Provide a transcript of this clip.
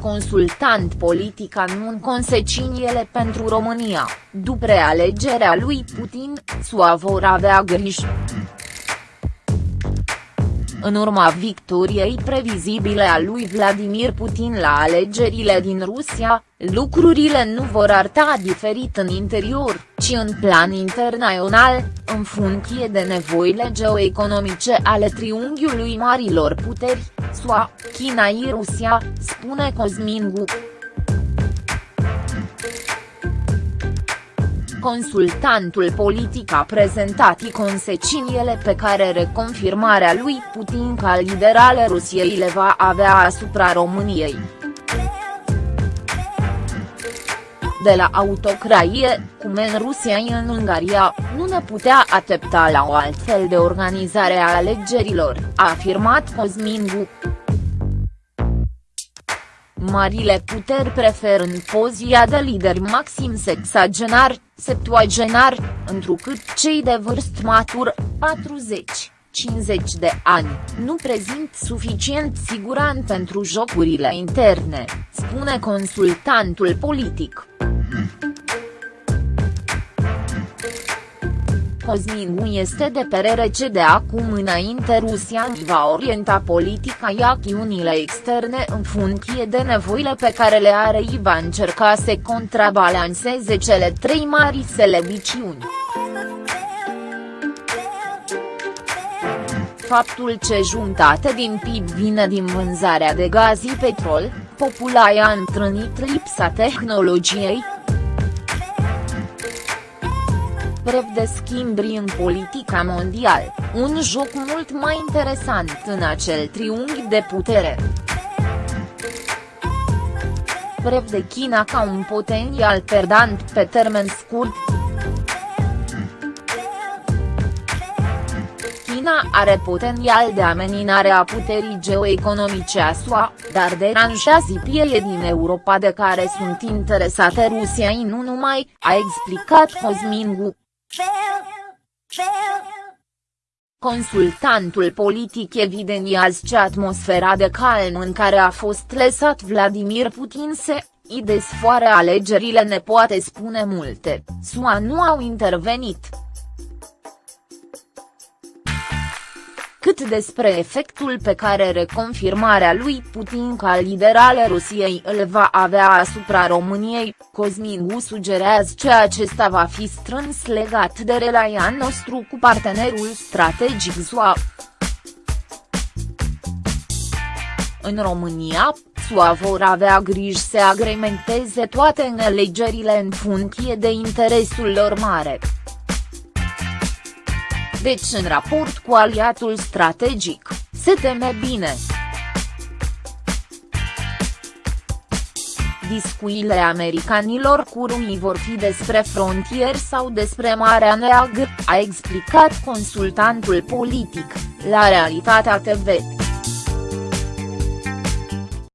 consultant politic anun consecințele pentru România, după realegerea lui Putin, SUA vor avea grijă. În urma victoriei previzibile a lui Vladimir Putin la alegerile din Rusia, lucrurile nu vor arta diferit în interior, ci în plan internațional, în funcție de nevoile geoeconomice ale triunghiului marilor puteri, SUA, China și Rusia, spune Cosmin Gu. Consultantul politic a prezentat consecințele pe care reconfirmarea lui Putin ca lider al Rusiei le va avea asupra României. De la autocrație, cum în Rusia și în Ungaria, nu ne putea aștepta la o altfel de organizare a alegerilor, a afirmat Cosmin Gu. Marile puteri preferând pozia de lider maxim sexagenar, septuagenar, întrucât cei de vârstă matur, 40, 50 de ani, nu prezint suficient siguran pentru jocurile interne, spune consultantul politic. Cosmin este de perere ce de acum înainte Rusia va orienta politica și acțiunile externe în funcție de nevoile pe care le are și va încerca să contrabalanceze cele trei mari slăbiciuni. Faptul ce jumătate din PIB vine din vânzarea de gaz și petrol, populația a întrunit lipsa tehnologiei, brev de schimbri în politica mondială, un joc mult mai interesant în acel triunghi de putere. Brev de China ca un potențial perdant pe termen scurt. China are potențial de ameninare a puterii geoeconomice a SUA, dar deranjează pieie din Europa de care sunt interesate Rusia și nu numai, a explicat Cosmin Gu. Consultantul politic evidențiază ce atmosfera de calm în care a fost lăsat Vladimir Putin se, i desfoară alegerile ne poate spune multe, SUA nu au intervenit. Cât despre efectul pe care reconfirmarea lui Putin ca lider al Rusiei îl va avea asupra României, Cosmin sugerează că acesta va fi strâns legat de relația nostru cu partenerul strategic SUA. În România, SUA vor avea grijă să agrementeze toate alegerile în funcție de interesul lor mare deci în raport cu aliatul strategic, se teme bine. Discuțiile americanilor cu rumii vor fi despre frontier sau despre Marea Neagră, a explicat consultantul politic, la Realitatea TV.